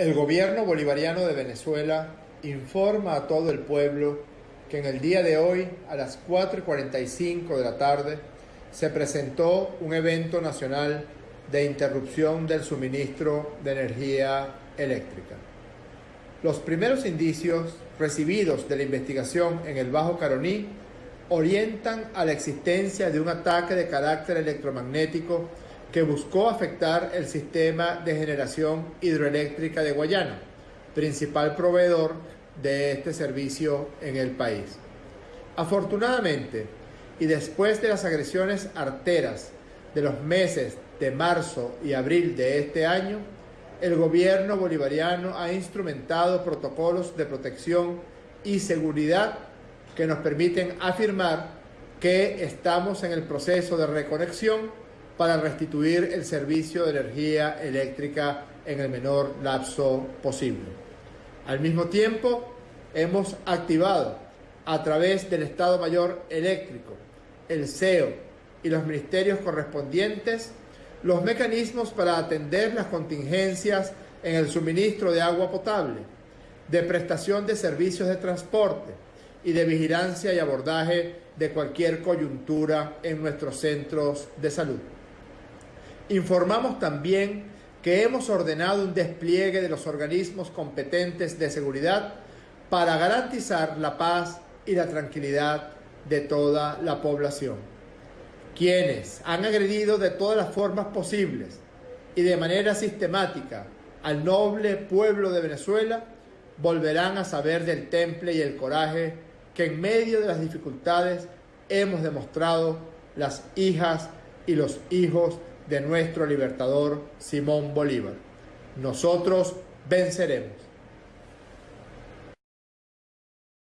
El gobierno bolivariano de Venezuela informa a todo el pueblo que en el día de hoy, a las 4.45 de la tarde, se presentó un evento nacional de interrupción del suministro de energía eléctrica. Los primeros indicios recibidos de la investigación en el Bajo Caroní orientan a la existencia de un ataque de carácter electromagnético que buscó afectar el sistema de generación hidroeléctrica de Guayana, principal proveedor de este servicio en el país. Afortunadamente, y después de las agresiones arteras de los meses de marzo y abril de este año, el gobierno bolivariano ha instrumentado protocolos de protección y seguridad que nos permiten afirmar que estamos en el proceso de reconexión para restituir el servicio de energía eléctrica en el menor lapso posible. Al mismo tiempo, hemos activado a través del Estado Mayor Eléctrico, el CEO y los ministerios correspondientes los mecanismos para atender las contingencias en el suministro de agua potable, de prestación de servicios de transporte y de vigilancia y abordaje de cualquier coyuntura en nuestros centros de salud. Informamos también que hemos ordenado un despliegue de los organismos competentes de seguridad para garantizar la paz y la tranquilidad de toda la población. Quienes han agredido de todas las formas posibles y de manera sistemática al noble pueblo de Venezuela volverán a saber del temple y el coraje que en medio de las dificultades hemos demostrado las hijas y los hijos de nuestro libertador Simón Bolívar. Nosotros venceremos.